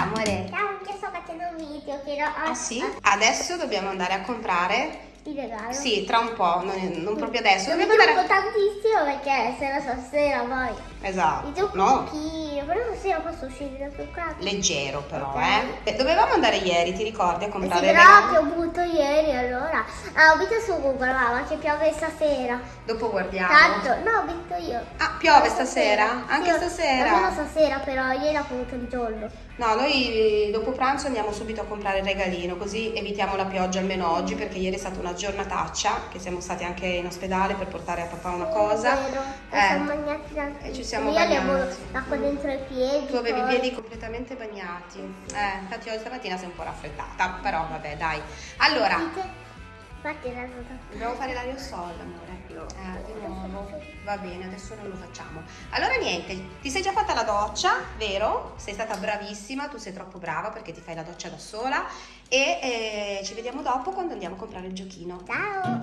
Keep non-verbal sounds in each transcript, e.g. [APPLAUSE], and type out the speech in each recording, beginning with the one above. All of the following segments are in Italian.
Ciao amore. Ciao, che sto facendo un video, ho... Ah sì? Adesso dobbiamo andare a comprare. Il regalo. Sì, tra un po', non, non proprio adesso. Non mi Dobbiamo andare. trucco tantissimo perché se no stasera poi. Mi Esatto. trucco un No. pochino, però stasera posso uscire da truccato. Leggero però, Ok. eh. Dovevamo andare ieri, ti ricordi, a Eh sì, comprare il però ho avuto ieri allora. Ah, ho visto su Google, mamma, che piove stasera. Dopo guardiamo. Tanto, no, ho visto io. Ah, piove stasera? Anche Sì, stasera? Almeno stasera, però ieri ho avuto il giorno. No, noi dopo pranzo andiamo subito a comprare il regalino, così evitiamo la pioggia almeno oggi, perché ieri è stata una giornataccia, che siamo stati anche in ospedale per portare a papà una cosa. Vero, Eh, siamo bagnati da... e ci siamo Io avevo bagnati. l'acqua dentro i piedi. Tu avevi i piedi completamente bagnati. Eh, infatti oggi stamattina sei un po' raffreddata, però vabbè, dai. Allora, Dite? Infatti la dobbiamo fare l'aerosol, amore. Eh, di nuovo. Va bene, adesso non lo facciamo. Allora niente, ti sei già fatta la doccia, vero? Sei stata bravissima, tu sei troppo brava perché ti fai la doccia da sola e eh, ci vediamo dopo quando andiamo a comprare il giochino. Ciao!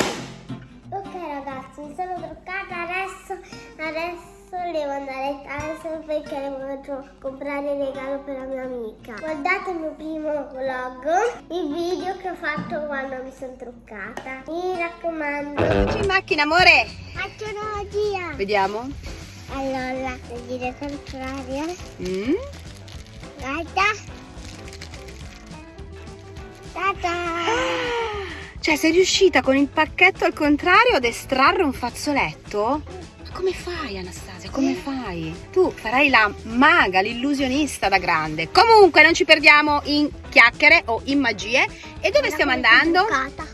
Ok ragazzi, mi sono truccata adesso, adesso devo andare a Tyson perché devo comprare il regalo per la mia amica. Guardate il mio primo vlog, il video che ho fatto quando mi sono truccata. Mi raccomando, Eccoci in macchina, amore. faccio una magia! Vediamo. Allora, devo dire il contrario. Mm. Guarda! Tata! Cioè, sei riuscita con il pacchetto al contrario ad estrarre un fazzoletto? Come fai, Anastasia? Come fai? Tu farai la maga, l'illusionista da grande. Comunque, non ci perdiamo in chiacchiere o in magie. E dove stiamo andando? Truccata.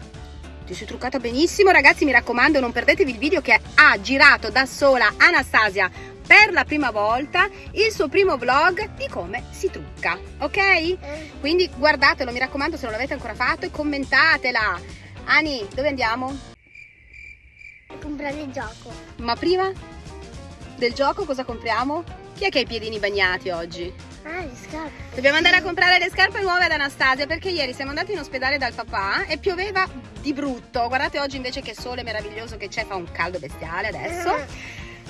Ti sei truccata benissimo, ragazzi. Mi raccomando, non perdetevi il video che ha girato da sola Anastasia per la prima volta il suo primo vlog di come si trucca, ok? Eh, Quindi guardatelo, mi raccomando, se non l'avete ancora fatto e commentatela. Ani, dove andiamo? Comprare il gioco. Ma prima del gioco cosa compriamo? Chi è che ha i piedini bagnati oggi? Ah, le scarpe. Dobbiamo andare a comprare le scarpe nuove ad Anastasia perché ieri siamo andati in ospedale dal papà e pioveva di brutto. Guardate oggi invece che sole meraviglioso che c'è, fa un caldo bestiale adesso.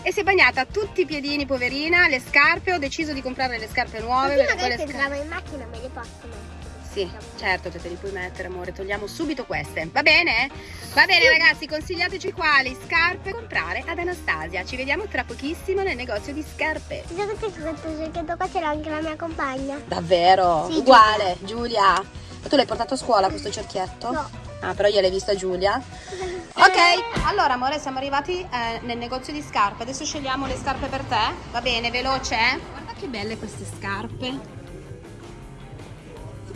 E si è bagnata tutti i piedini, poverina, le scarpe. Ho deciso di comprare le scarpe nuove. Perché magari scarpe- in macchina me le posso mettere. Sì, certo, te, te li puoi mettere, amore. Togliamo subito queste. Va bene? Va bene, ragazzi, consigliateci quali scarpe comprare ad Anastasia. Ci vediamo tra pochissimo nel negozio di scarpe. Ti che questo cerchietto qua c'era anche la mia compagna. Davvero? Sì, Uguale, Giulia. Ma tu l'hai portato a scuola questo cerchietto? No. Ah, però io l'hai vista Giulia? [LAUGHS] Ok, allora amore, siamo arrivati eh, nel negozio di scarpe. Adesso scegliamo le scarpe per te. Va bene, veloce? eh? Guarda che belle queste scarpe.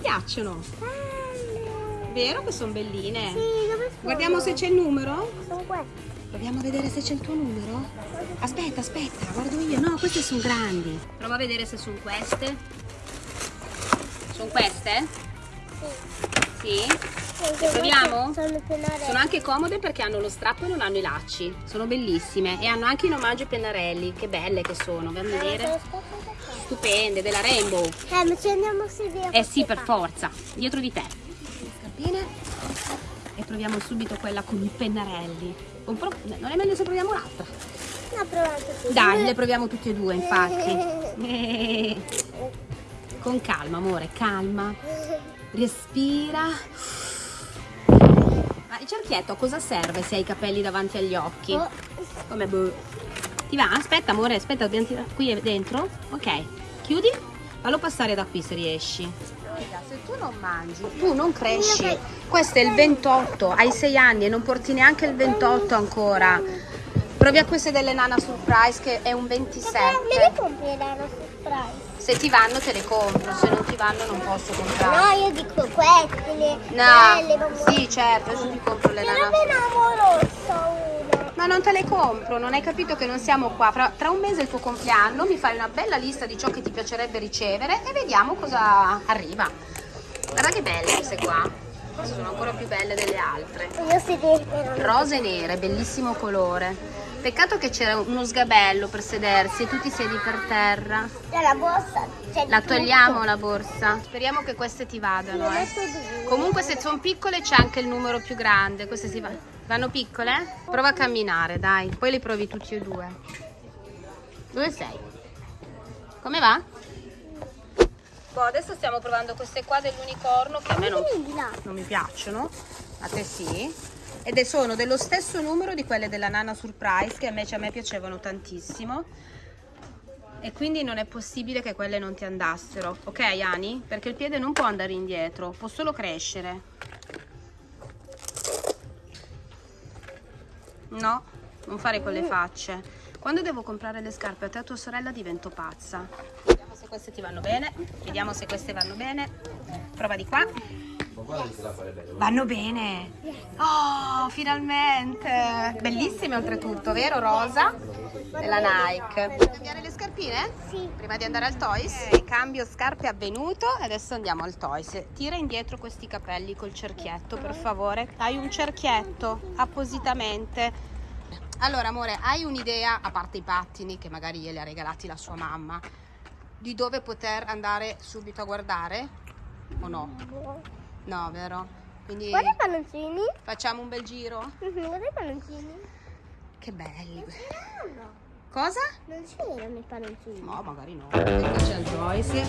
Piacciono? Bello. Vero che sono belline? Sì, dove sono? Guardiamo se c'è il numero. Sono queste. Proviamo a vedere se c'è il tuo numero. Aspetta, aspetta, guardo io. No, queste sono grandi. Prova a vedere se sono queste. Sono queste? Sì. Sì. Proviamo? Sono anche comode perché hanno lo strappo e non hanno i lacci. Sono bellissime. E hanno anche in omaggio i pennarelli. Che belle che sono. A Eh, vedere. Stupende, della Rainbow. Eh, ma ci andiamo a sedere. Eh sì, per forza. Dietro di te. Scarpine. E proviamo subito quella con i pennarelli. Non è meglio se proviamo l'altra. No, provate tu. Dai, le proviamo tutte e due, infatti. [LAUGHS] Eh. Con calma, amore, calma. [LAUGHS] Respira. Ma il cerchietto a cosa serve se hai i capelli davanti agli occhi? Oh, Come boh. Ti va? Aspetta, amore, aspetta, dobbiamo tirare. Qui dentro? Ok. Chiudi. Fallo passare da qui se riesci. Se tu non mangi, tu non cresci. Questo è il 28, hai 6 anni e non porti neanche il 28 ancora. Provi a queste delle Nana Surprise che è un Me 27. le compri la surprise? Se ti vanno te le compro, se non ti vanno non posso comprare. No, io dico queste, le No, belle, sì certo, adesso ti compro le Nana. Ma non te le compro, non hai capito che non siamo qua. Fra- tra un mese è il tuo compleanno, mi fai una bella lista di ciò che ti piacerebbe ricevere e vediamo cosa arriva. Guarda che belle queste qua. Sono ancora più belle delle altre. Rose nere, bellissimo colore. Peccato che c'era uno sgabello per sedersi e tu ti siedi per terra. C'è la borsa. La tutto. togliamo la borsa. Speriamo che queste ti vadano. Eh. Comunque se sono piccole c'è anche il numero più grande. Queste si va- vanno piccole? Prova a camminare, dai. Poi le provi tutti e due. Dove sei? Come va? Boh, adesso stiamo provando queste qua dell'unicorno che a me non, non mi piacciono. A te sì. Ed è- sono dello stesso numero di quelle della Nana Surprise che invece a me piacevano tantissimo. E quindi non è possibile che quelle non ti andassero. Ok, Ani? Perché il piede non può andare indietro, può solo crescere. No, non fare quelle facce. Quando devo comprare le scarpe a te e a tua sorella divento pazza. Vediamo se queste ti vanno bene. Vediamo se queste vanno bene. Prova di qua. Vanno bene. Oh, finalmente. Bellissime oltretutto, vero Rosa? Della Nike. Vuoi cambiare le scarpine? Sì. Prima di andare al Toys? Ok, cambio scarpe avvenuto e adesso andiamo al Toys. Tira indietro questi capelli col cerchietto, per favore. Hai un cerchietto appositamente. Allora, amore, hai un'idea, a parte i pattini che magari glieli ha regalati la sua mamma, di dove poter andare subito a guardare? O no? No, vero? Quindi Guarda i palloncini. facciamo un bel giro? Mhm, Guarda i palloncini. Che belli. C'erano. Cosa? Non c'erano i palloncini. No, magari no. Eccoci al Joyce.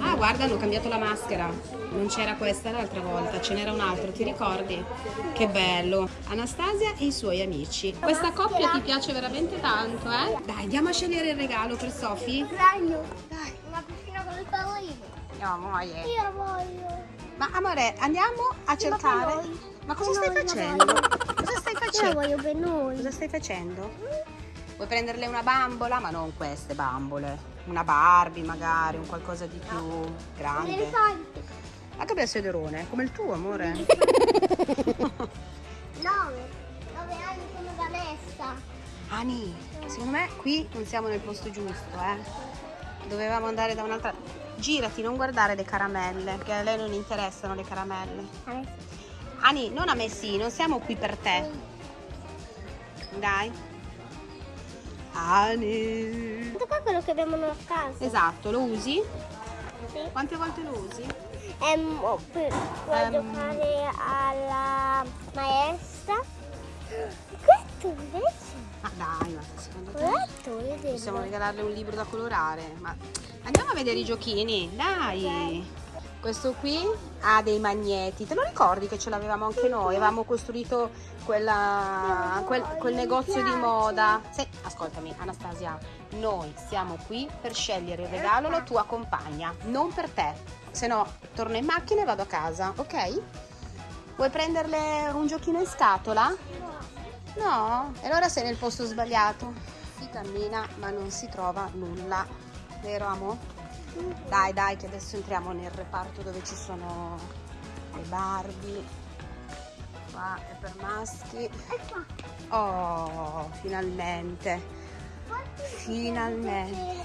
Ah, guarda, hanno cambiato la maschera. Non c'era questa l'altra volta, ce n'era un altro, ti ricordi? Che bello. Anastasia e i suoi amici. Questa coppia ti piace veramente tanto, eh? Dai, andiamo a scegliere il regalo per Sofì. Dai. Una piscina con le palline. No, amore. Io voglio. Ma amore, andiamo a ma cercare. noi. Ma cosa stai facendo? Cosa stai Io facendo? voglio per noi. Cosa stai facendo? Vuoi prenderle una bambola? Ma non queste bambole. Una Barbie magari, un qualcosa di più Un grande. elefante. Anche bel sederone, come il tuo amore. [LAUGHS] Messa. Ani, secondo me qui non siamo nel posto giusto, eh. Dovevamo andare da un'altra... Girati, non guardare le caramelle, che a lei non interessano le caramelle. Ani, non a me sì, non siamo qui per te. Dai. Ani. Questo qua è quello che abbiamo a casa. Esatto, lo usi? Sì. Quante volte lo usi? Ehm, oh, per, per Ehm. giocare alla maestra. Questo invece. Ma dai, ma secondo te? Possiamo regalarle un libro da colorare. Ma andiamo a vedere i giochini, dai. Questo qui ha dei magneti. Te lo ricordi che ce l'avevamo anche noi? Avevamo costruito quella- quel, quel negozio di moda. Sì, ascoltami, Anastasia. Noi siamo qui per scegliere il regalo alla tua compagna, non per te. Se no, torno in macchina e vado a casa, ok? Vuoi prenderle un giochino in scatola? No? E allora sei nel posto sbagliato. Si cammina ma non si trova nulla. Vero amo? Dai, dai, che adesso entriamo nel reparto dove ci sono le Barbie. Qua è per maschi. E qua. Oh, finalmente. Finalmente.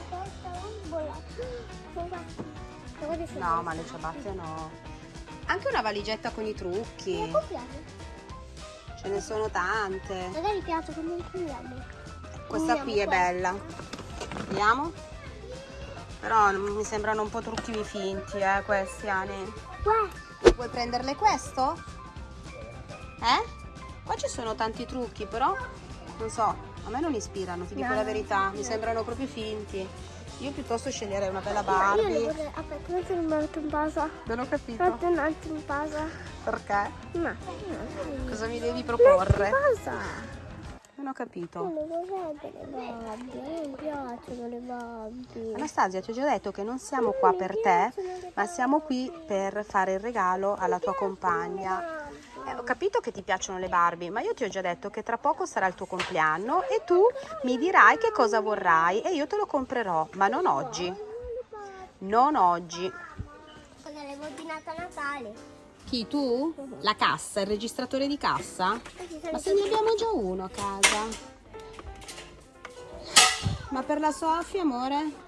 No, ma le ciabatte no. Anche una valigetta con i trucchi. Ce ne sono tante. Magari piace come il culiamo. Questa qui è questa. bella. Vediamo. Però mi sembrano un po' trucchi finti, eh, questi, Ani. Questo. Vuoi prenderle questo? Eh? Qua ci sono tanti trucchi, però non so, a me non ispirano, ti dico No. la verità, mi sembrano proprio finti. Io piuttosto sceglierei una bella Ma io le Barbie. vorrei... Aspetta, non sono metto in pausa. Non ho capito. Un attimo in pausa. Perché? No. Cosa mi devi proporre? in pausa. Non ho capito. Non le Barbie. Me non piacciono le Barbie. Anastasia, ti ho già detto che non siamo qua per te, ma siamo qui per fare il regalo alla tua compagna. Eh, ho capito che ti piacciono le Barbie, ma io ti ho già detto che tra poco sarà il tuo compleanno e tu mi dirai che cosa vorrai e io te lo comprerò, ma non oggi. Non oggi. Perché le ordinate a Natale. Chi tu? La cassa, il registratore di cassa? Ma se ne abbiamo già uno a casa. Ma per la Sofia, amore?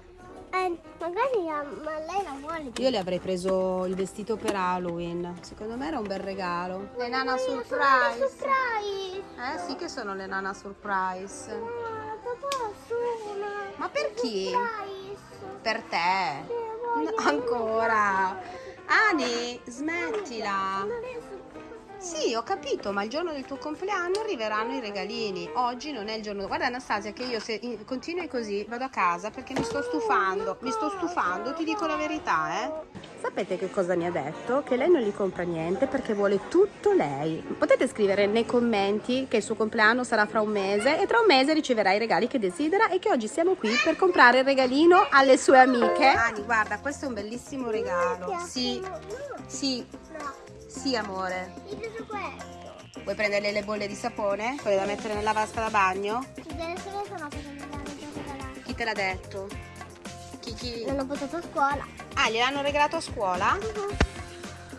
Eh, magari la- ma lei la vuole. Io le avrei preso il vestito per Halloween. Secondo me era un bel regalo. Le Nana Surprise. Surprise. Eh sì che sono le Nana Surprise. Ah, papà, sono. Ma per chi? Surprise. Per te. No, ancora. Ani, smettila. Sì, ho capito, ma il giorno del tuo compleanno arriveranno i regalini. Oggi non è il giorno. Guarda Anastasia che io se continui così vado a casa perché mi sto stufando. Mi sto stufando, ti dico la verità, eh. Sapete che cosa mi ha detto? Che lei non gli compra niente perché vuole tutto lei. Potete scrivere nei commenti che il suo compleanno sarà fra un mese e tra un mese riceverà i regali che desidera e che oggi siamo qui per comprare il regalino alle sue amiche. Ani, guarda, questo è un bellissimo regalo. Sì, sì, sì amore. Vuoi prendere le bolle di sapone? Quelle da mettere nella vasca da bagno? Chi te l'ha detto? Chi, chi? L'hanno portato a scuola. Ah, gliel'hanno regalato a scuola? Uh-huh.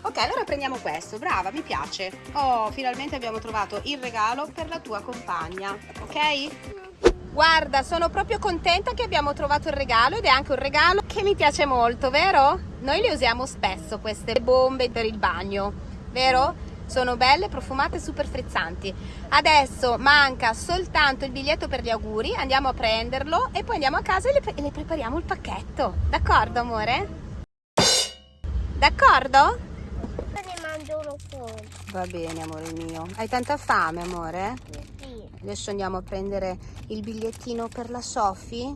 Ok, allora prendiamo questo, brava, mi piace. Oh, finalmente abbiamo trovato il regalo per la tua compagna, ok? Guarda, sono proprio contenta che abbiamo trovato il regalo ed è anche un regalo che mi piace molto, vero? Noi le usiamo spesso queste bombe per il bagno, vero? Sono belle, profumate super frizzanti. Adesso manca soltanto il biglietto per gli auguri, andiamo a prenderlo e poi andiamo a casa e le, e le prepariamo il pacchetto. D'accordo, amore? D'accordo? Ne mangio uno solo. Va bene, amore mio. Hai tanta fame, amore? Sì. Adesso andiamo a prendere il bigliettino per la? Uh -huh.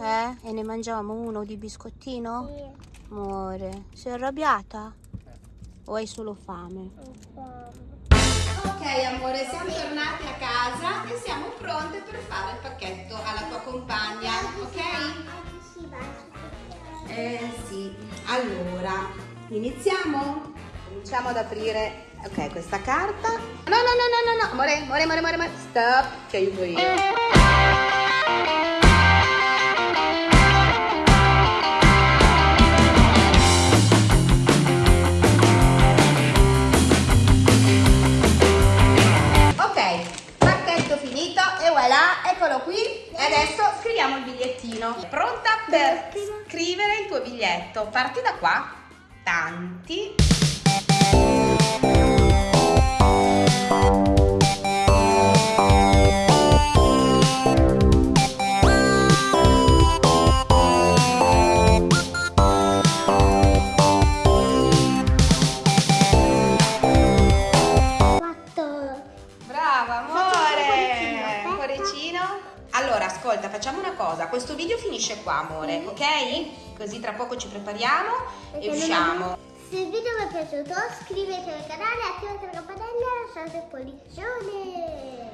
Eh? E ne mangiamo uno di biscottino? Sì. Amore, sei arrabbiata? O hai solo fame? Ho fame. Ok amore, siamo tornati a casa e siamo pronte per fare il pacchetto alla tua compagna, ok? Eh sì, allora, iniziamo? Cominciamo ad aprire, ok, questa carta. No, no, no, no, no, no, amore, amore, amore, amore, amore. stop, ci aiuto io. Biglietto? Parti da qua. Tanti. Qua, amore, ok? Così tra poco ci prepariamo Perché e usciamo. Se il video vi è piaciuto, iscrivetevi al canale, attivate la campanella e lasciate il pollicione.